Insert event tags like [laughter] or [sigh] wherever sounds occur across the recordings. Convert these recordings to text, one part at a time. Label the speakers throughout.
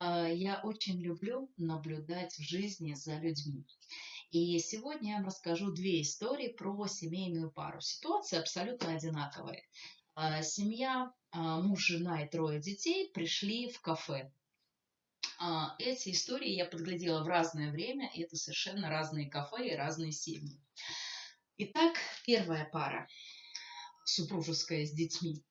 Speaker 1: А, я очень люблю наблюдать в жизни за людьми. И сегодня я вам расскажу две истории про семейную пару. Ситуация абсолютно одинаковая. А, семья, а, муж, жена и трое детей пришли в кафе. Эти истории я подглядела в разное время, и это совершенно разные кафе и разные семьи. Итак, первая пара, супружеская с детьми.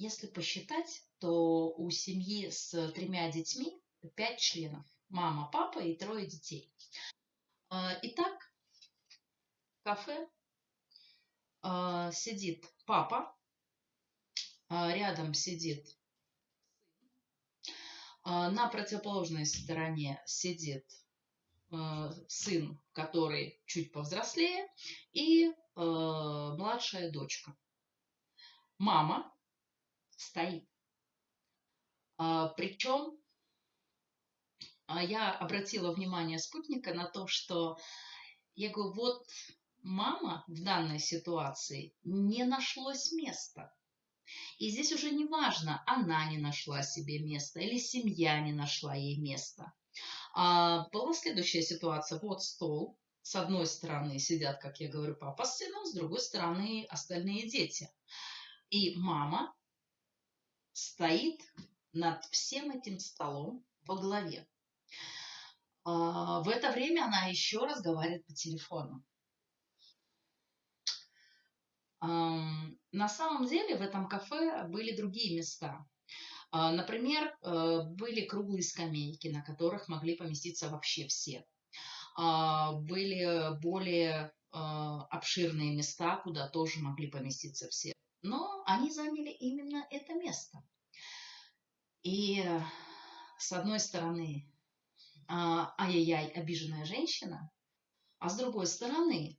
Speaker 1: Если посчитать, то у семьи с тремя детьми пять членов. Мама, папа и трое детей. А, итак, в кафе а, сидит папа, а, рядом сидит на противоположной стороне сидит сын, который чуть повзрослее, и младшая дочка. Мама стоит. А, причем а, я обратила внимание спутника на то, что я говорю, вот мама в данной ситуации не нашлось места. И здесь уже не важно, она не нашла себе места или семья не нашла ей места. А была следующая ситуация. Вот стол. С одной стороны сидят, как я говорю, папа с сыном, с другой стороны остальные дети. И мама стоит над всем этим столом во главе. А, в это время она еще разговаривает по телефону. На самом деле в этом кафе были другие места. А, например, э, были круглые скамейки, на которых могли поместиться вообще все. А, были более обширные места, куда тоже могли поместиться все но они заняли именно это место. И с одной стороны, а, ай-яй-яй, обиженная женщина, а с другой стороны,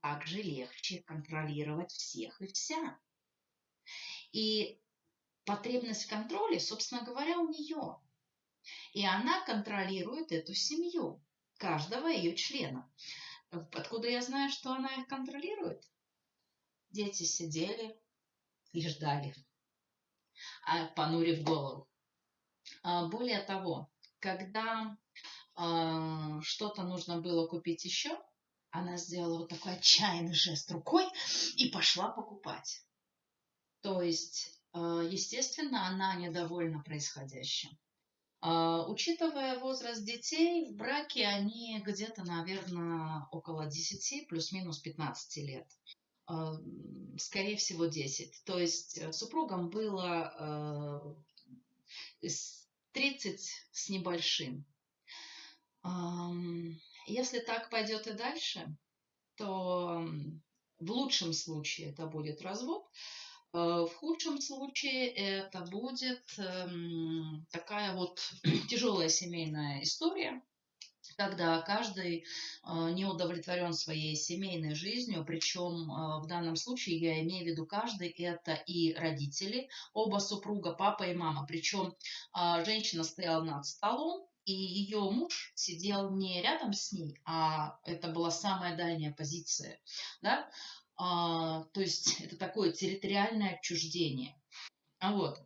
Speaker 1: также легче контролировать всех и вся. И потребность в контроле, собственно говоря, у нее. И она контролирует эту семью, каждого ее члена. Откуда я знаю, что она их контролирует? Дети сидели и ждали, а, понурив голову. А, более того, когда а, что-то нужно было купить еще, она сделала вот такой отчаянный жест рукой и пошла покупать. То есть, естественно, она недовольна происходящим. Учитывая возраст детей, в браке они где-то, наверное, около 10, плюс-минус 15 лет скорее всего, 10. То есть э, супругам было 30 э, с небольшим. Если так пойдет и дальше, то в лучшем случае это будет развод, э, в худшем случае это будет эм, такая вот [clears throat] тяжелая семейная история, когда каждый а, не удовлетворен своей семейной жизнью, причем а, в данном случае я имею в виду каждый, это и родители, оба супруга, папа и мама, причем а, женщина стояла над столом, и ее муж сидел не рядом с ней, а это была самая дальняя позиция, да, а, то есть это такое территориальное отчуждение. А вот,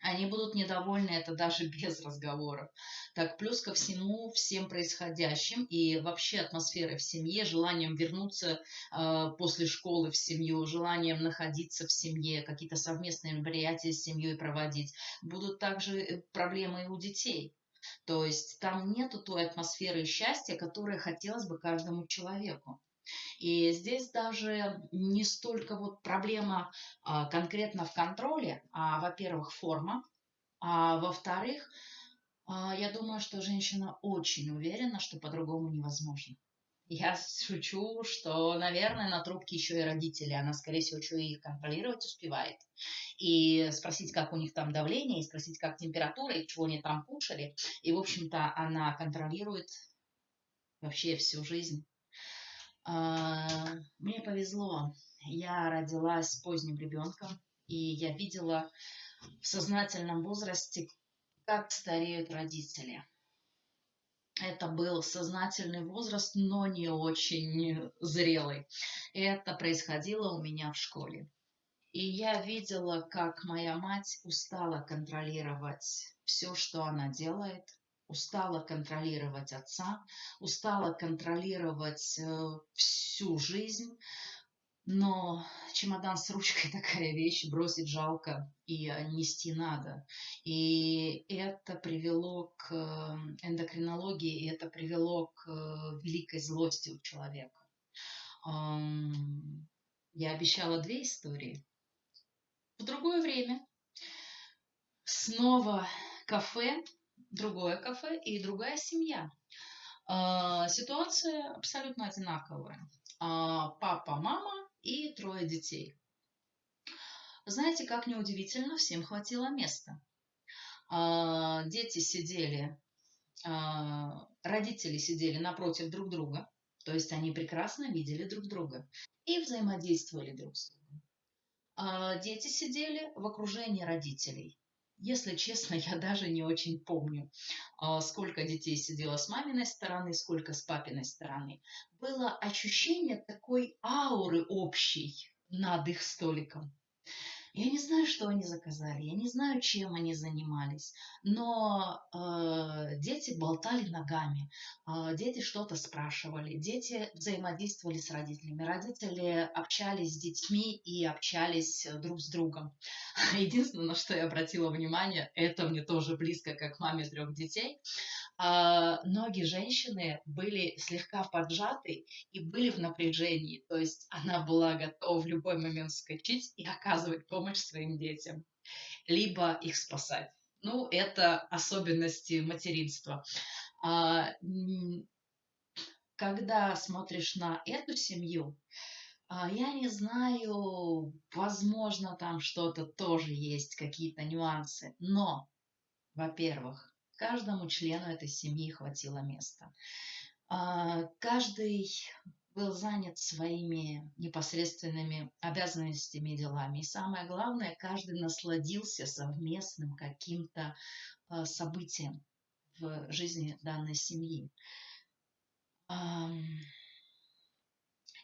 Speaker 1: они будут недовольны это даже [laughs] без разговоров. Так, плюс ко всему, всем происходящим и вообще атмосферой в семье, желанием вернуться э, после школы в семью, желанием находиться в семье, какие-то совместные мероприятия с семьей проводить, будут также э, проблемы и у детей. То есть там нету той атмосферы счастья, которая хотелось бы каждому человеку. И здесь даже не столько вот проблема а, конкретно в контроле, а, во-первых, форма, а во-вторых, а, я думаю, что женщина очень уверена, что по-другому невозможно. Я шучу, что, наверное, на трубке еще и родители. Она, скорее всего, и их контролировать успевает. И спросить, как у них там давление, и спросить, как температура, и чего они там кушали. И, в общем-то, она контролирует вообще всю жизнь. А, мне повезло. Я родилась поздним ребенком, и я видела в сознательном возрасте, как стареют родители. Это был сознательный возраст, но не очень зрелый. Это происходило у меня в школе. И я видела, как моя мать устала контролировать все, что она делает, устала контролировать отца, устала контролировать э, всю жизнь, но чемодан с ручкой такая вещь, бросить жалко и нести надо. И это привело к э, эндокринологии, и это привело к э, великой злости у человека. Я обещала две истории. В другое время снова кафе, другое кафе и другая семья. А, ситуация абсолютно одинаковая. А, папа, мама и трое детей. Знаете, как неудивительно, всем хватило места. А, дети сидели, родители сидели напротив друг друга, то есть они прекрасно видели друг друга и взаимодействовали друг с другом. Дети сидели в окружении родителей. Если честно, [laughs] я даже не очень помню, сколько детей сидело с маминой стороны, сколько с папиной стороны. Было ощущение такой ауры общей над их столиком. Я не знаю, что они заказали, я не знаю, чем они занимались, но э, дети болтали ногами, э, дети что-то спрашивали, дети взаимодействовали с родителями, родители общались с детьми и общались друг с другом. [laughs] Единственное, на что я обратила внимание, это мне тоже близко, как маме трех детей, а, ноги женщины были слегка поджаты и были в напряжении. То есть она была готова в любой момент вскочить и оказывать помощь своим детям, либо их спасать. Ну, это особенности материнства. А, когда смотришь на эту семью, а, я не знаю, возможно, там что-то тоже есть, какие-то нюансы. Но, во-первых, каждому члену этой семьи хватило места. А, каждый был занят своими непосредственными обязанностями и делами. И самое главное, каждый насладился совместным каким-то а, событием в жизни данной семьи.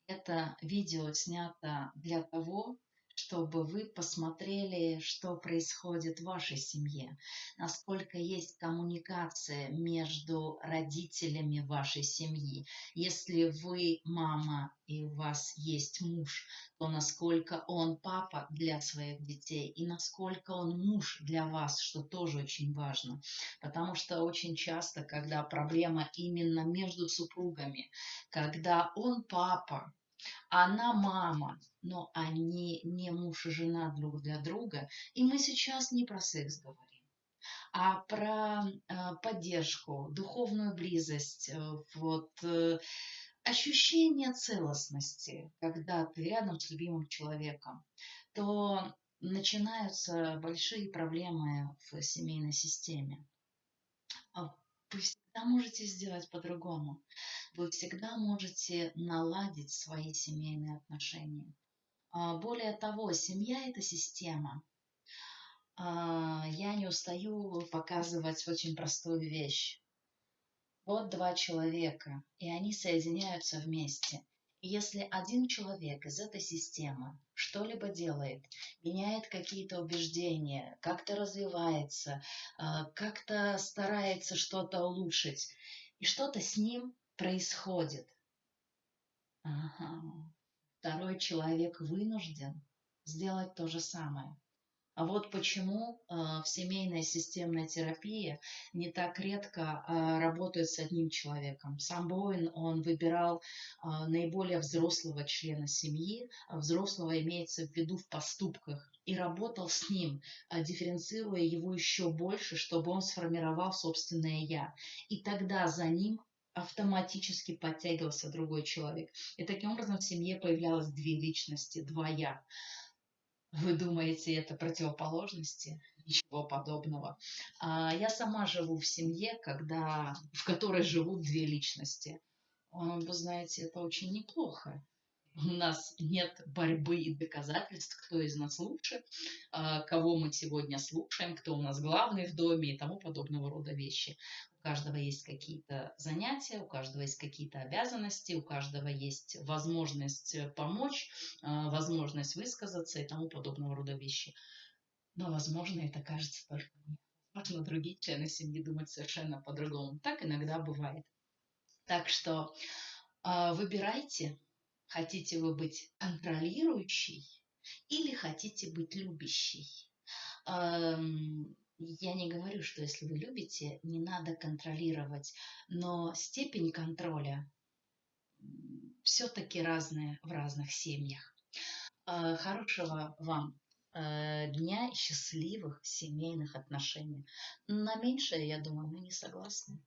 Speaker 1: Это видео снято для того, чтобы вы посмотрели, что происходит в вашей семье, насколько есть коммуникация между родителями вашей семьи. Если вы мама и у вас есть муж, то насколько он папа для своих детей и насколько он муж для вас, что тоже очень важно. Потому что очень часто, когда проблема именно между супругами, когда он папа, она мама, но они не муж и жена друг для друга. И мы сейчас не про секс говорим, а про э, поддержку, духовную близость, э, вот, э, ощущение целостности, когда ты рядом с любимым человеком, то начинаются большие проблемы в семейной системе. Вы всегда можете сделать по-другому. Вы всегда можете наладить свои семейные отношения. А, более того, семья – это система. А, я не устаю показывать очень простую вещь. Вот два человека, и они соединяются вместе. Если один человек из этой системы что-либо делает, меняет какие-то убеждения, как-то развивается, а, как-то старается что-то улучшить, и что-то с ним происходит, ага второй человек вынужден сделать то же самое. А вот почему э, в семейной системной терапии не так редко э, работают с одним человеком. Сам Боуэн, он выбирал э, наиболее взрослого члена семьи, а взрослого имеется в виду в поступках, и работал с ним, дифференцируя его еще больше, чтобы он сформировал собственное «я». И тогда за ним автоматически подтягивался другой человек. И таким образом в семье появлялось две личности, два «я». Вы думаете, это противоположности? Ничего подобного. А, я сама живу в семье, когда, в которой живут две личности. Вы знаете, это очень неплохо. У нас нет борьбы и доказательств, кто из нас лучше, а, кого мы сегодня слушаем, кто у нас главный в доме и тому подобного рода вещи. У каждого есть какие-то занятия, у каждого есть какие-то обязанности, у каждого есть возможность помочь, а, возможность высказаться и тому подобного рода вещи. Но, возможно, это кажется только мне. Возможно, другие члены семьи думают совершенно по-другому. Так иногда бывает. Так что э, выбирайте, хотите вы быть контролирующей или хотите быть любящей. Эм, я не говорю, что если вы любите, не надо контролировать, но степень контроля все-таки разная в разных семьях. Э, хорошего вам Э, дня счастливых семейных отношений. На меньшее, я думаю, мы не согласны.